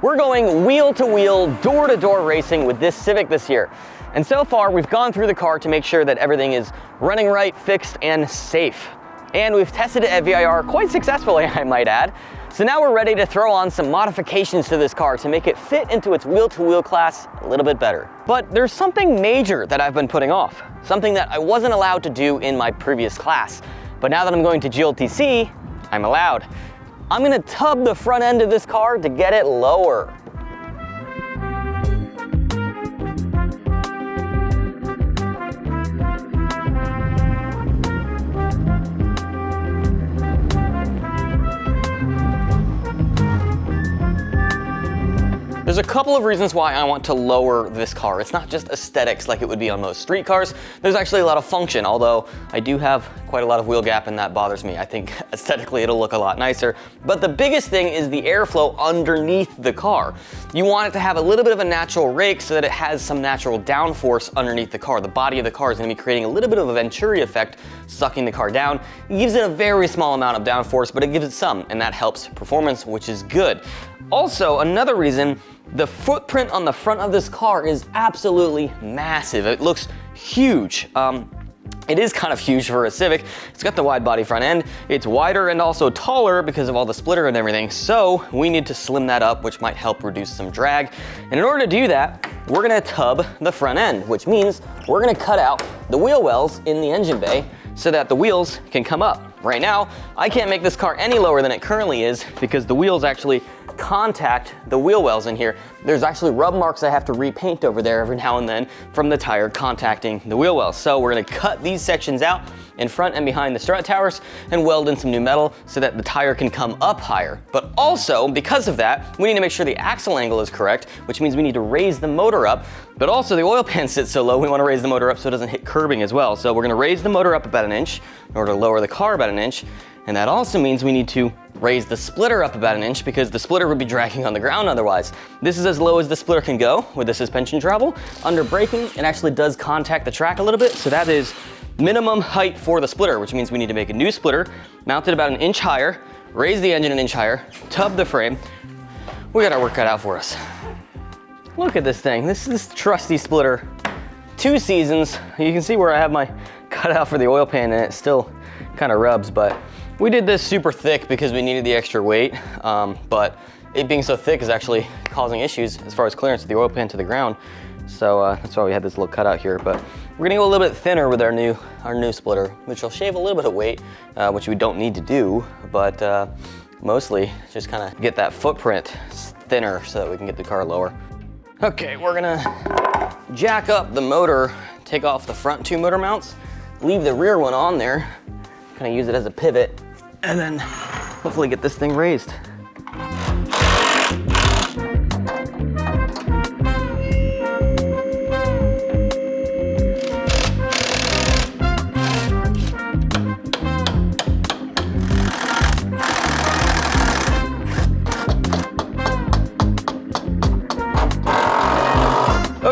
We're going wheel to wheel, door to door racing with this Civic this year. And so far, we've gone through the car to make sure that everything is running right, fixed, and safe. And we've tested it at VIR quite successfully, I might add. So now we're ready to throw on some modifications to this car to make it fit into its wheel-to-wheel -wheel class a little bit better. But there's something major that I've been putting off, something that I wasn't allowed to do in my previous class. But now that I'm going to GLTC, I'm allowed. I'm gonna tub the front end of this car to get it lower. There's a couple of reasons why I want to lower this car. It's not just aesthetics like it would be on most street cars. There's actually a lot of function, although I do have quite a lot of wheel gap and that bothers me. I think aesthetically it'll look a lot nicer. But the biggest thing is the airflow underneath the car. You want it to have a little bit of a natural rake so that it has some natural downforce underneath the car. The body of the car is gonna be creating a little bit of a Venturi effect, sucking the car down. It gives it a very small amount of downforce, but it gives it some, and that helps performance, which is good. Also, another reason the footprint on the front of this car is absolutely massive. It looks huge. Um, it is kind of huge for a Civic. It's got the wide body front end. It's wider and also taller because of all the splitter and everything. So we need to slim that up, which might help reduce some drag. And in order to do that, we're gonna tub the front end, which means we're gonna cut out the wheel wells in the engine bay so that the wheels can come up. Right now, I can't make this car any lower than it currently is because the wheels actually contact the wheel wells in here. There's actually rub marks I have to repaint over there every now and then from the tire contacting the wheel wells. So we're gonna cut these sections out in front and behind the strut towers and weld in some new metal so that the tire can come up higher. But also, because of that, we need to make sure the axle angle is correct, which means we need to raise the motor up, but also the oil pan sits so low, we wanna raise the motor up so it doesn't hit curbing as well. So we're gonna raise the motor up about an inch in order to lower the car about an inch, and that also means we need to raise the splitter up about an inch because the splitter would be dragging on the ground otherwise. This is as low as the splitter can go with the suspension travel. Under braking, it actually does contact the track a little bit, so that is minimum height for the splitter, which means we need to make a new splitter, mount it about an inch higher, raise the engine an inch higher, tub the frame. We got our work cut out for us. Look at this thing. This is this trusty splitter. Two seasons. You can see where I have my cutout for the oil pan and it still kind of rubs, but we did this super thick because we needed the extra weight, um, but it being so thick is actually causing issues as far as clearance of the oil pan to the ground. So uh, that's why we had this little cutout here, but we're gonna go a little bit thinner with our new, our new splitter, which will shave a little bit of weight, uh, which we don't need to do, but uh, mostly just kind of get that footprint thinner so that we can get the car lower. Okay, we're gonna jack up the motor, take off the front two motor mounts, leave the rear one on there, kind of use it as a pivot, and then hopefully get this thing raised.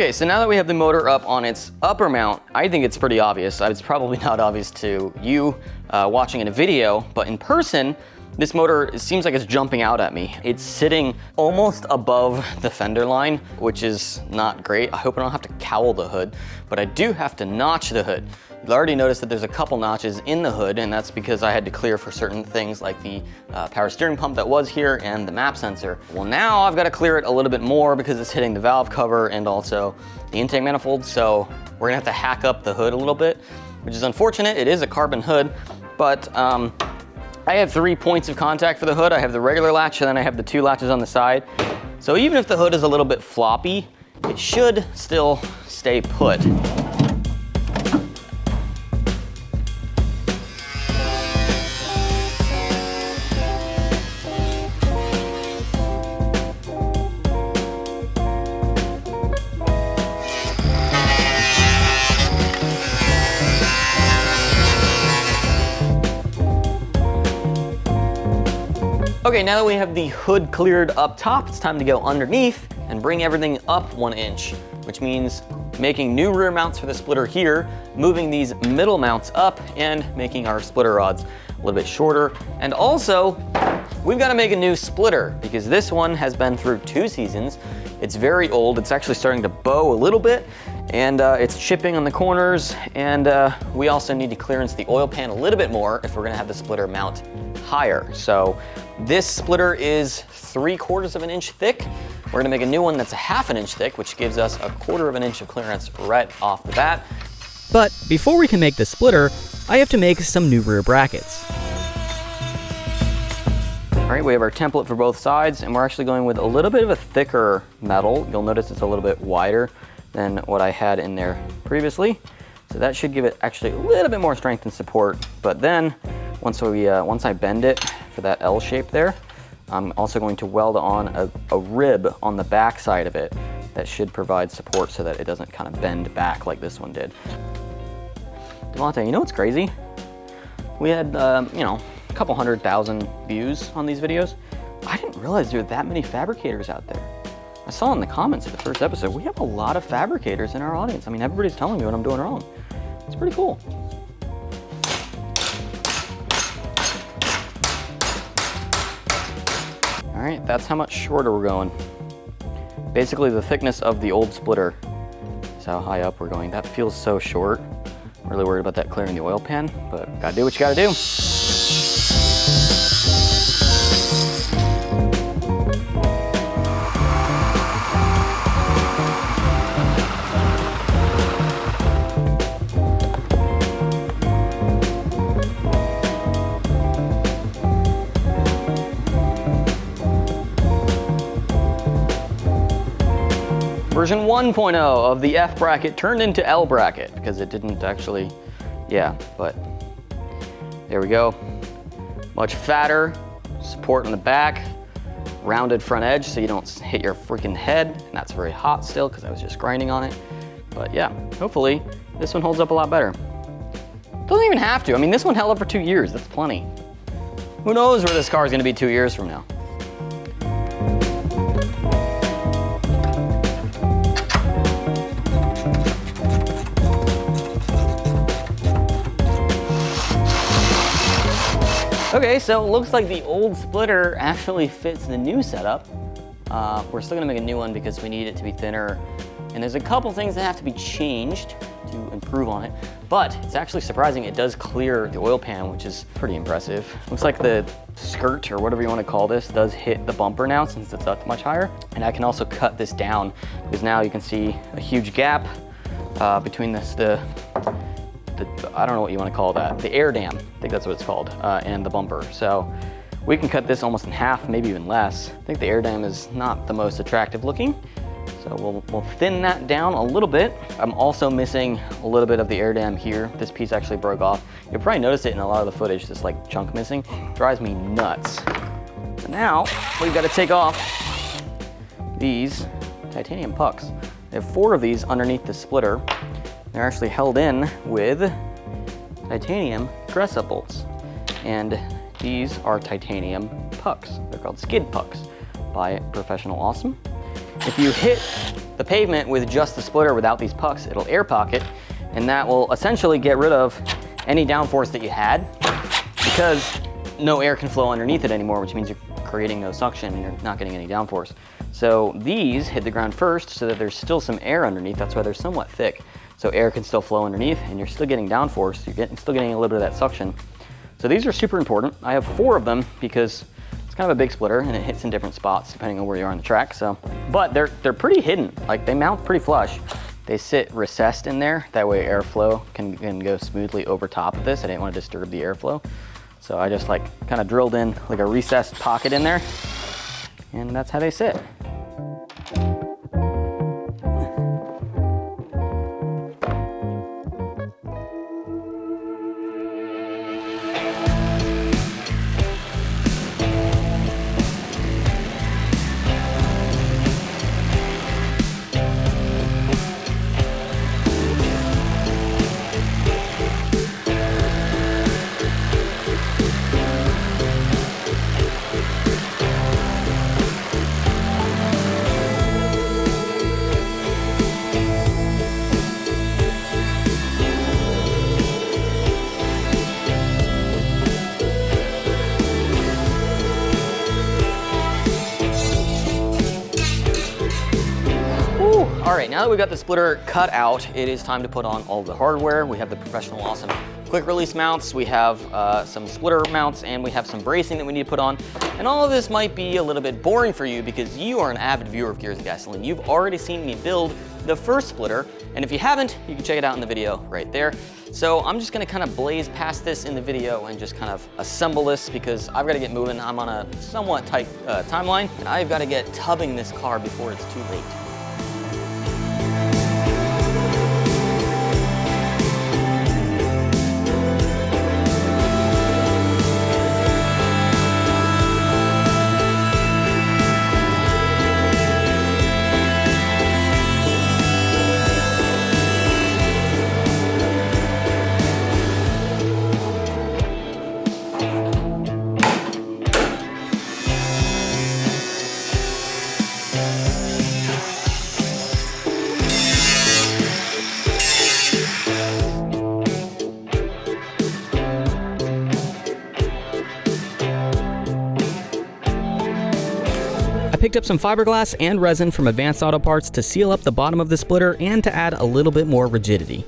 Okay, so now that we have the motor up on its upper mount, I think it's pretty obvious. It's probably not obvious to you uh, watching in a video, but in person, this motor seems like it's jumping out at me. It's sitting almost above the fender line, which is not great. I hope I don't have to cowl the hood, but I do have to notch the hood. You'll already notice that there's a couple notches in the hood, and that's because I had to clear for certain things like the uh, power steering pump that was here and the map sensor. Well, now I've got to clear it a little bit more because it's hitting the valve cover and also the intake manifold, so we're gonna have to hack up the hood a little bit, which is unfortunate. It is a carbon hood, but um, I have three points of contact for the hood. I have the regular latch and then I have the two latches on the side. So even if the hood is a little bit floppy, it should still stay put. Okay, now that we have the hood cleared up top, it's time to go underneath and bring everything up one inch, which means making new rear mounts for the splitter here, moving these middle mounts up and making our splitter rods a little bit shorter, and also we've got to make a new splitter because this one has been through two seasons. It's very old. It's actually starting to bow a little bit and uh, it's chipping on the corners. And uh, we also need to clearance the oil pan a little bit more if we're gonna have the splitter mount higher. So this splitter is three quarters of an inch thick. We're gonna make a new one that's a half an inch thick, which gives us a quarter of an inch of clearance right off the bat. But before we can make the splitter, I have to make some new rear brackets. All right, we have our template for both sides and we're actually going with a little bit of a thicker metal. You'll notice it's a little bit wider than what I had in there previously. So that should give it actually a little bit more strength and support. But then once, we, uh, once I bend it that L shape there, I'm also going to weld on a, a rib on the back side of it that should provide support so that it doesn't kind of bend back like this one did. Devontae, you know what's crazy? We had, um, you know, a couple hundred thousand views on these videos. I didn't realize there were that many fabricators out there. I saw in the comments of the first episode, we have a lot of fabricators in our audience. I mean, everybody's telling me what I'm doing wrong. It's pretty cool. Right, that's how much shorter we're going. Basically the thickness of the old splitter is how high up we're going. That feels so short. I'm really worried about that clearing the oil pan, but gotta do what you gotta do. Version 1.0 of the F bracket turned into L bracket because it didn't actually, yeah, but there we go. Much fatter, support on the back, rounded front edge so you don't hit your freaking head. And that's very hot still because I was just grinding on it. But yeah, hopefully this one holds up a lot better. Doesn't even have to. I mean, this one held up for two years. That's plenty. Who knows where this car is going to be two years from now. Okay, so it looks like the old splitter actually fits the new setup. Uh, we're still gonna make a new one because we need it to be thinner. And there's a couple things that have to be changed to improve on it. But it's actually surprising it does clear the oil pan, which is pretty impressive. Looks like the skirt, or whatever you wanna call this, does hit the bumper now since it's up much higher. And I can also cut this down because now you can see a huge gap uh, between this, the the, I don't know what you want to call that, the air dam, I think that's what it's called, uh, and the bumper. So we can cut this almost in half, maybe even less. I think the air dam is not the most attractive looking. So we'll, we'll thin that down a little bit. I'm also missing a little bit of the air dam here. This piece actually broke off. You'll probably notice it in a lot of the footage, this like chunk missing. Drives me nuts. So now we've got to take off these titanium pucks. They have four of these underneath the splitter. They're actually held in with titanium dress-up bolts. And these are titanium pucks. They're called skid pucks by Professional Awesome. If you hit the pavement with just the splitter without these pucks, it'll air pocket, and that will essentially get rid of any downforce that you had because no air can flow underneath it anymore, which means you're creating no suction and you're not getting any downforce. So these hit the ground first so that there's still some air underneath. That's why they're somewhat thick so air can still flow underneath and you're still getting downforce, you're getting, still getting a little bit of that suction. So these are super important. I have four of them because it's kind of a big splitter and it hits in different spots depending on where you are on the track. So, but they're, they're pretty hidden. Like they mount pretty flush. They sit recessed in there. That way airflow can, can go smoothly over top of this. I didn't want to disturb the airflow. So I just like kind of drilled in like a recessed pocket in there and that's how they sit. Now that we've got the splitter cut out, it is time to put on all the hardware. We have the professional awesome quick release mounts, we have uh, some splitter mounts, and we have some bracing that we need to put on. And all of this might be a little bit boring for you because you are an avid viewer of Gears and Gasoline. You've already seen me build the first splitter, and if you haven't, you can check it out in the video right there. So I'm just gonna kind of blaze past this in the video and just kind of assemble this because I've got to get moving. I'm on a somewhat tight uh, timeline, and I've got to get tubbing this car before it's too late. Picked up some fiberglass and resin from Advanced Auto Parts to seal up the bottom of the splitter and to add a little bit more rigidity.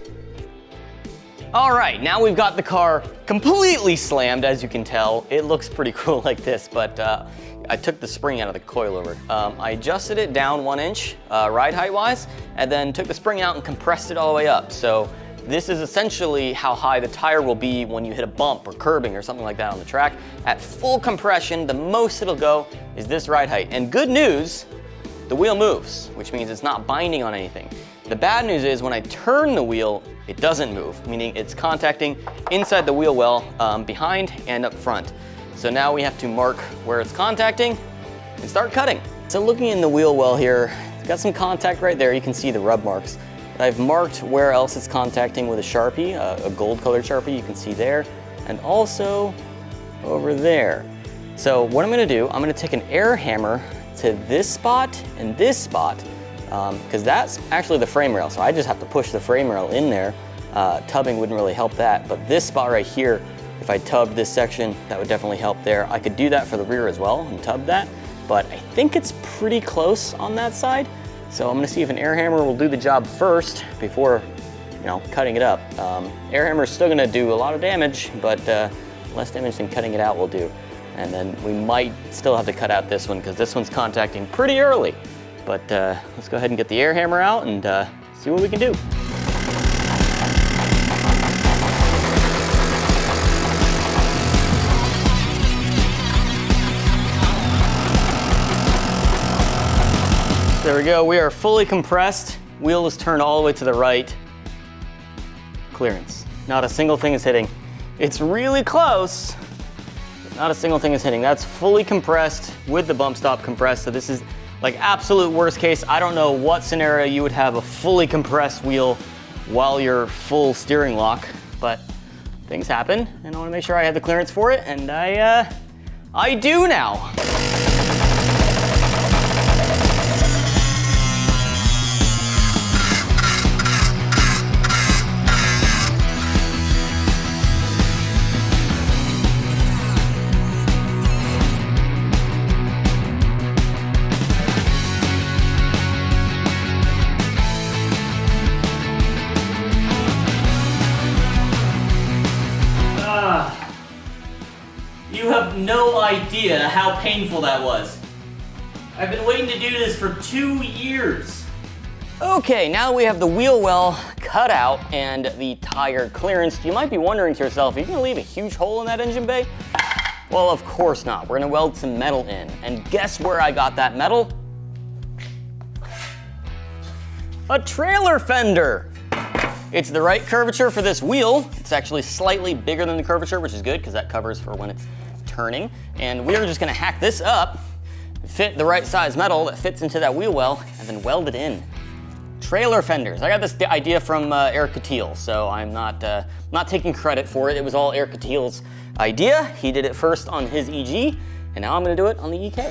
All right, now we've got the car completely slammed, as you can tell. It looks pretty cool like this, but uh, I took the spring out of the coilover. Um, I adjusted it down one inch, uh, ride height wise, and then took the spring out and compressed it all the way up. So this is essentially how high the tire will be when you hit a bump or curbing or something like that on the track. At full compression, the most it'll go is this ride height. And good news, the wheel moves, which means it's not binding on anything. The bad news is when I turn the wheel, it doesn't move, meaning it's contacting inside the wheel well, um, behind and up front. So now we have to mark where it's contacting and start cutting. So looking in the wheel well here, it's got some contact right there. You can see the rub marks. I've marked where else it's contacting with a Sharpie, a gold colored Sharpie you can see there, and also over there. So what I'm gonna do, I'm gonna take an air hammer to this spot and this spot, because um, that's actually the frame rail. So I just have to push the frame rail in there. Uh, tubbing wouldn't really help that, but this spot right here, if I tubbed this section, that would definitely help there. I could do that for the rear as well and tub that, but I think it's pretty close on that side. So I'm gonna see if an air hammer will do the job first before you know, cutting it up. Um, air hammer is still gonna do a lot of damage, but uh, less damage than cutting it out will do. And then we might still have to cut out this one because this one's contacting pretty early. But uh, let's go ahead and get the air hammer out and uh, see what we can do. There we go, we are fully compressed. Wheel is turned all the way to the right. Clearance. Not a single thing is hitting. It's really close. Not a single thing is hitting. That's fully compressed with the bump stop compressed. So this is like absolute worst case. I don't know what scenario you would have a fully compressed wheel while you're full steering lock, but things happen and I wanna make sure I have the clearance for it and I, uh, I do now. Idea how painful that was. I've been waiting to do this for two years. Okay, now we have the wheel well cut out and the tire clearance, you might be wondering to yourself, are you gonna leave a huge hole in that engine bay? Well, of course not. We're gonna weld some metal in. And guess where I got that metal? A trailer fender. It's the right curvature for this wheel. It's actually slightly bigger than the curvature, which is good because that covers for when it's turning. And we're just gonna hack this up, fit the right size metal that fits into that wheel well, and then weld it in. Trailer fenders. I got this idea from uh, Eric Catil, so I'm not, uh, not taking credit for it. It was all Eric Catil's idea. He did it first on his EG, and now I'm gonna do it on the EK.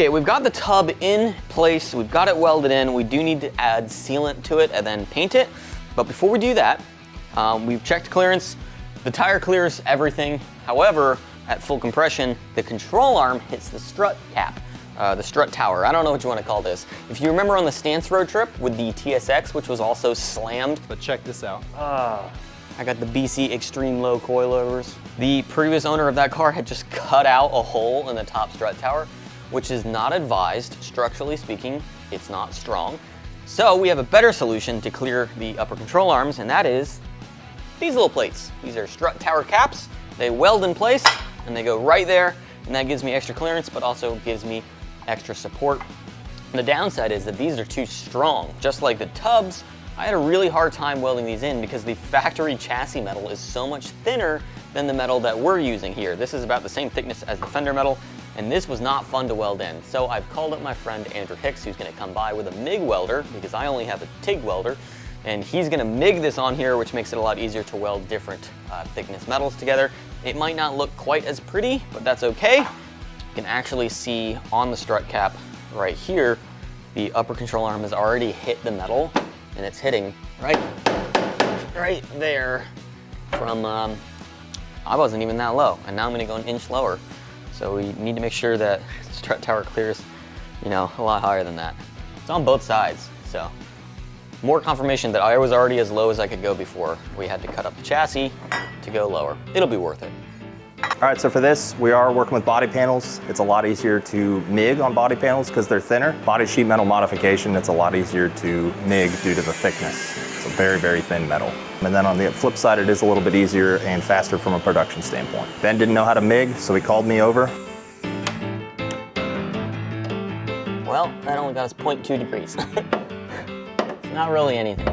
Okay, we've got the tub in place. We've got it welded in. We do need to add sealant to it and then paint it. But before we do that, um, we've checked clearance. The tire clears everything. However, at full compression, the control arm hits the strut cap, uh, the strut tower. I don't know what you want to call this. If you remember on the Stance road trip with the TSX, which was also slammed. But check this out. Uh, I got the BC Extreme Low coilovers. The previous owner of that car had just cut out a hole in the top strut tower, which is not advised. Structurally speaking, it's not strong. So we have a better solution to clear the upper control arms, and that is these little plates. These are strut tower caps. They weld in place and they go right there, and that gives me extra clearance, but also gives me extra support. The downside is that these are too strong. Just like the tubs, I had a really hard time welding these in because the factory chassis metal is so much thinner than the metal that we're using here. This is about the same thickness as the fender metal, and this was not fun to weld in. So I've called up my friend Andrew Hicks, who's gonna come by with a MIG welder, because I only have a TIG welder, and he's gonna MIG this on here, which makes it a lot easier to weld different uh, thickness metals together. It might not look quite as pretty, but that's okay. You can actually see on the strut cap right here, the upper control arm has already hit the metal, and it's hitting right, right there from, um, I wasn't even that low, and now I'm gonna go an inch lower. So we need to make sure that strut tower clears, you know, a lot higher than that. It's on both sides, so. More confirmation that I was already as low as I could go before. We had to cut up the chassis to go lower. It'll be worth it. All right, so for this, we are working with body panels. It's a lot easier to MIG on body panels because they're thinner. Body sheet metal modification, it's a lot easier to MIG due to the thickness. It's a very, very thin metal. And then on the flip side, it is a little bit easier and faster from a production standpoint. Ben didn't know how to MIG, so he called me over. Well, that only got us 0.2 degrees. Not really anything.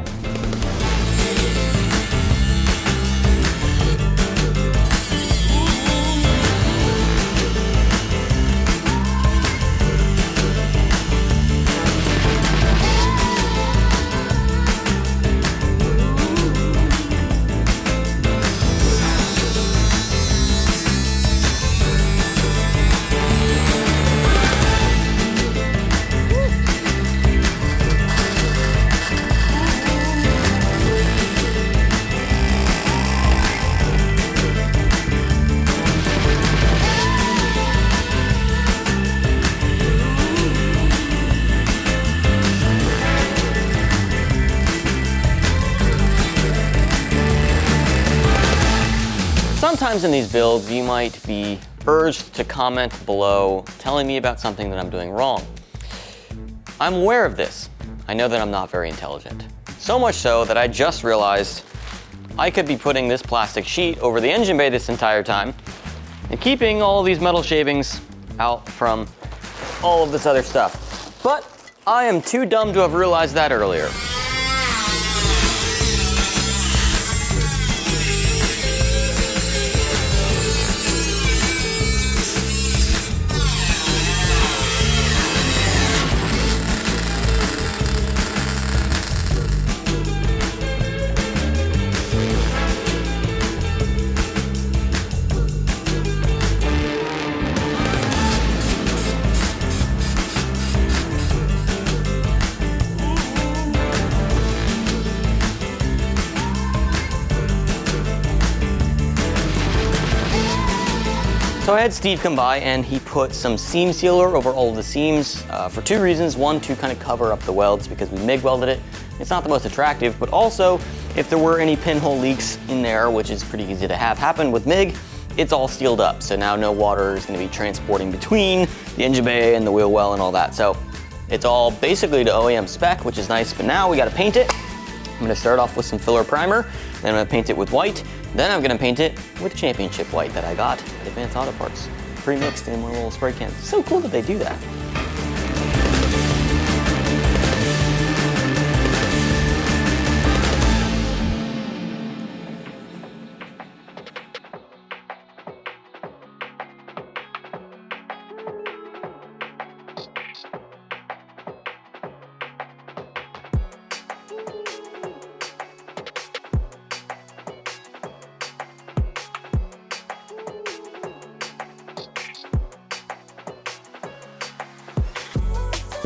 Sometimes in these builds, you might be urged to comment below telling me about something that I'm doing wrong. I'm aware of this. I know that I'm not very intelligent. So much so that I just realized I could be putting this plastic sheet over the engine bay this entire time and keeping all these metal shavings out from all of this other stuff. But I am too dumb to have realized that earlier. Had Steve come by and he put some seam sealer over all the seams uh, for two reasons. One, to kind of cover up the welds because we MIG welded it. It's not the most attractive, but also if there were any pinhole leaks in there, which is pretty easy to have happen with MIG, it's all sealed up. So now no water is gonna be transporting between the engine bay and the wheel well and all that. So it's all basically to OEM spec, which is nice, but now we gotta paint it. I'm gonna start off with some filler primer, then I'm gonna paint it with white, then I'm gonna paint it with championship white that I got at Advance Auto Parts, pre-mixed in one little spray can. So cool that they do that.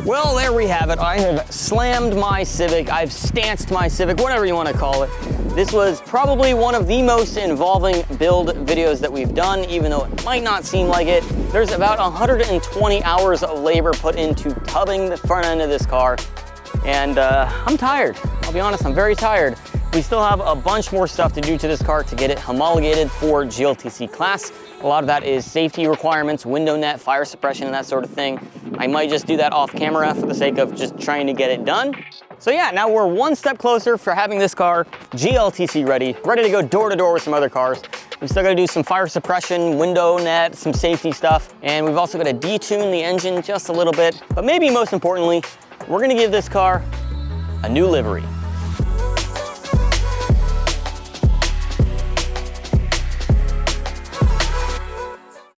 Well, there we have it. I have slammed my Civic. I've stanced my Civic, whatever you want to call it. This was probably one of the most involving build videos that we've done, even though it might not seem like it. There's about 120 hours of labor put into tubbing the front end of this car. And uh, I'm tired. I'll be honest, I'm very tired. We still have a bunch more stuff to do to this car to get it homologated for GLTC class. A lot of that is safety requirements, window net, fire suppression, and that sort of thing. I might just do that off camera for the sake of just trying to get it done. So yeah, now we're one step closer for having this car GLTC ready, ready to go door to door with some other cars. We've still got to do some fire suppression, window net, some safety stuff, and we've also got to detune the engine just a little bit. But maybe most importantly, we're gonna give this car a new livery.